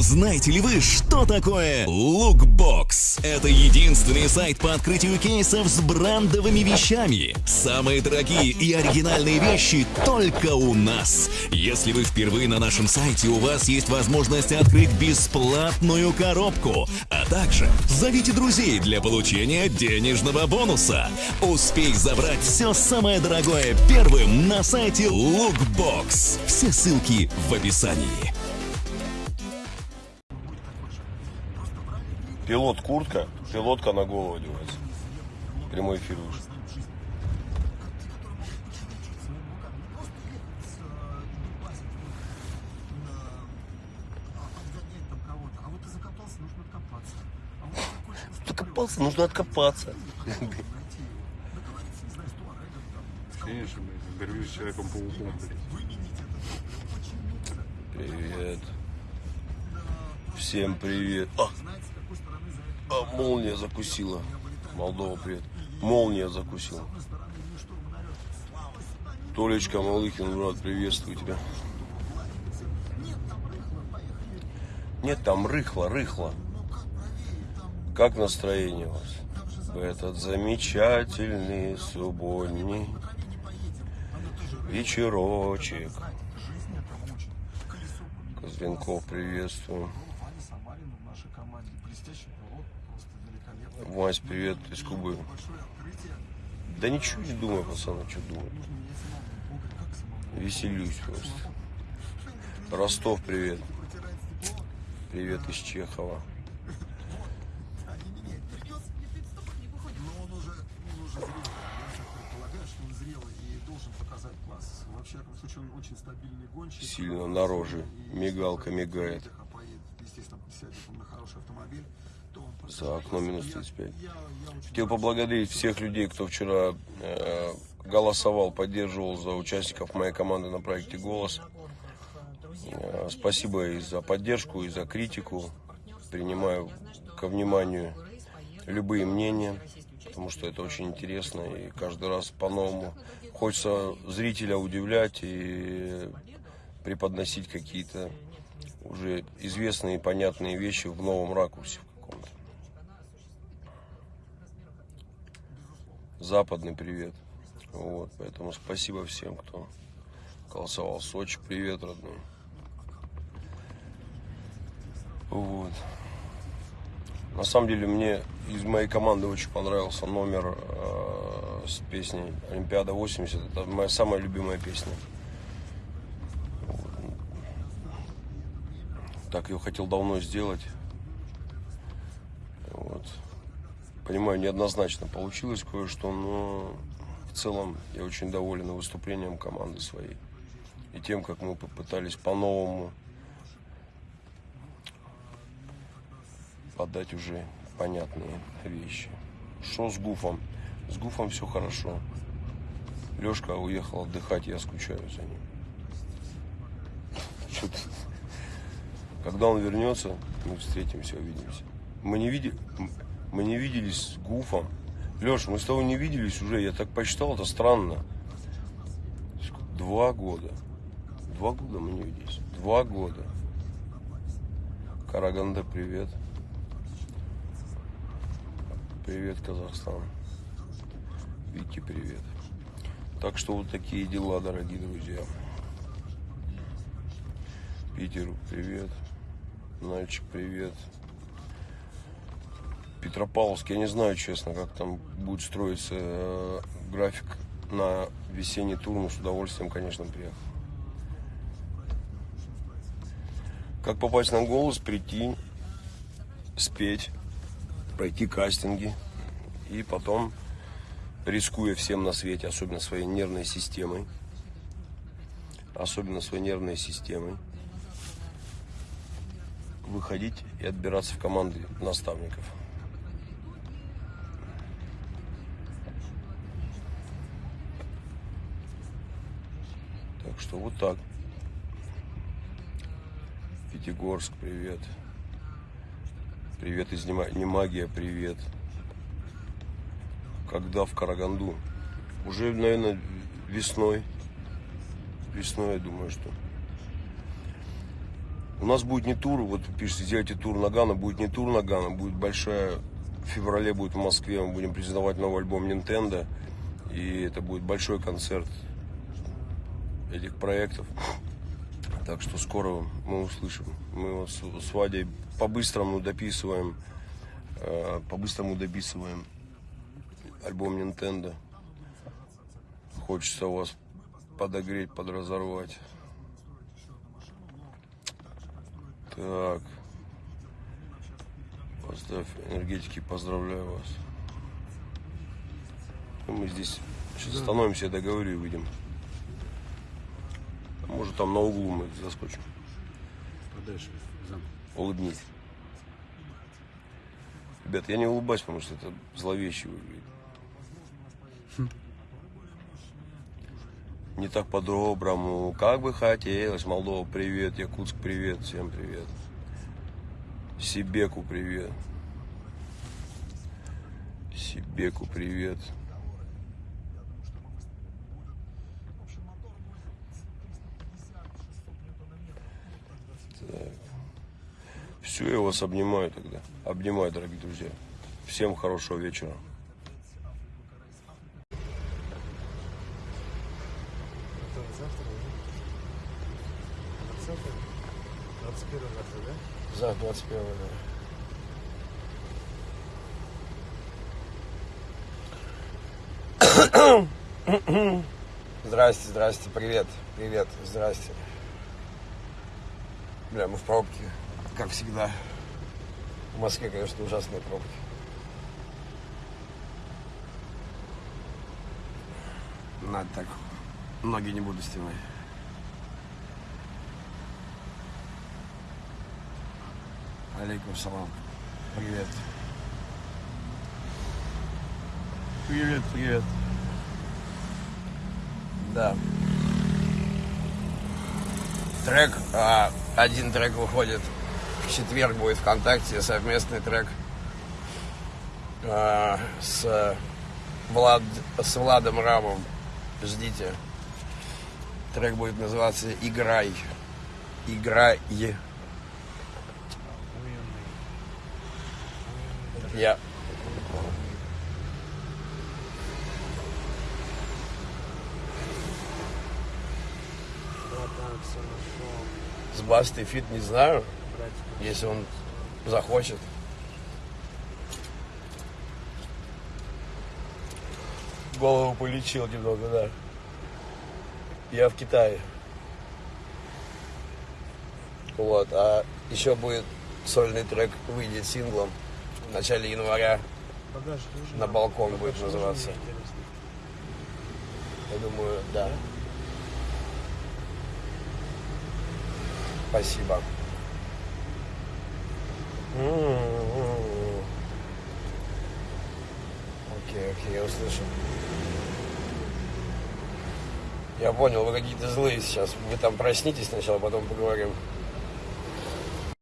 Знаете ли вы, что такое Lookbox? Это единственный сайт по открытию кейсов с брендовыми вещами. Самые дорогие и оригинальные вещи только у нас. Если вы впервые на нашем сайте, у вас есть возможность открыть бесплатную коробку. А также зовите друзей для получения денежного бонуса. Успей забрать все самое дорогое первым на сайте Lookbox. Все ссылки в описании. Пилот куртка, пилотка на голову одевается. Прямой эфир вышел. Докопался, нужно откопаться. Конечно, интервью с Человеком-пауком. Привет. Всем привет. А, а, молния закусила. Молдова, привет. Молния закусила. Толечка Малыхин, брат, приветствую тебя. Нет, там рыхло, рыхло. Как настроение у вас? В этот замечательный субботний вечерочек. Козленков, приветствую. Вась, привет из Кубы. Да ничего не думаю, пацаны, что думаю. Веселюсь просто. Ростов, привет. Привет из Чехова. Сильно на роже. Мигалка мигает. За окном минус 35. Хотел поблагодарить всех людей, кто вчера э, голосовал, поддерживал за участников моей команды на проекте «Голос». Э, спасибо и за поддержку, и за критику. Принимаю ко вниманию любые мнения, потому что это очень интересно. И каждый раз по-новому хочется зрителя удивлять и преподносить какие-то уже известные и понятные вещи в новом ракурсе в каком-то. Западный привет. Вот, поэтому спасибо всем, кто голосовал. Сочи, привет, родной. Вот. На самом деле мне из моей команды очень понравился номер э, с песней Олимпиада 80. Это моя самая любимая песня. Вот. Так ее хотел давно сделать. Вот. Понимаю, неоднозначно получилось кое-что, но в целом я очень доволен выступлением команды своей. И тем, как мы попытались по-новому подать уже понятные вещи. Что с Гуфом? С Гуфом все хорошо. Лешка уехал отдыхать, я скучаю за ним. Что-то... Когда он вернется, мы встретимся, увидимся. Мы не, види... мы не виделись с Гуфом. Леш, мы с тобой не виделись уже, я так посчитал, это странно. Два года. Два года мы не виделись. Два года. Караганда, привет. Привет, Казахстан. Вики, привет. Так что вот такие дела, дорогие друзья. Питеру привет. Нальчик, привет. Петропавловск, я не знаю, честно, как там будет строиться э, график на весенний тур, но с удовольствием, конечно, приехал. Как попасть на голос, прийти, спеть, пройти кастинги и потом, рискуя всем на свете, особенно своей нервной системой, особенно своей нервной системой, выходить и отбираться в команды наставников. Так что вот так. Пятигорск, привет. Привет из Немагия, привет. Когда в Караганду? Уже, наверное, весной. Весной, я думаю, что. У нас будет не тур, вот пишите, сделайте тур Нагана, будет не тур Нагана, будет большая, в феврале будет в Москве, мы будем презентовать новый альбом Nintendo, и это будет большой концерт этих проектов. Так что скоро мы услышим. Мы вот с, Вадей по-быстрому дописываем, э, по-быстрому дописываем альбом Nintendo. Хочется вас подогреть, подразорвать. Так. Поставь энергетики, поздравляю вас. Ну, Мы здесь сейчас остановимся, я договорю и выйдем. Может там на углу мы заскочим. Подальше. Зам. Улыбнись. Ребят, я не улыбаюсь, потому что это зловеще выглядит. Не так по-доброму, как бы хотелось. Молдова, привет. Якутск, привет. Всем привет. Сибеку, привет. Сибеку, привет. Так. Все, я вас обнимаю тогда. Обнимаю, дорогие друзья. Всем хорошего вечера. 20 21 завтра, да? За 21 Здрасте, здрасте, привет, привет, здрасте. Бля, мы в пробке, как всегда. В Москве, конечно, ужасные пробки. Надо так, ноги не буду стянуть. Алейкум салам. Привет. Привет, привет. Да. Трек, а, один трек выходит в четверг будет ВКонтакте, совместный трек а, с, Влад, с Владом Рамом. Ждите. Трек будет называться «Играй». «Играй». Я. Вот нашел. С Бастой фит не знаю, если он захочет. Голову полечил немного, да. Я в Китае. Вот, а еще будет сольный трек, выйдет синглом в начале января. Багаж? На балкон будет Багаж нужен, называться. Я думаю, да. Спасибо. Окей, окей, я услышал. Я понял, вы какие-то злые сейчас. Вы там проснитесь сначала, потом поговорим.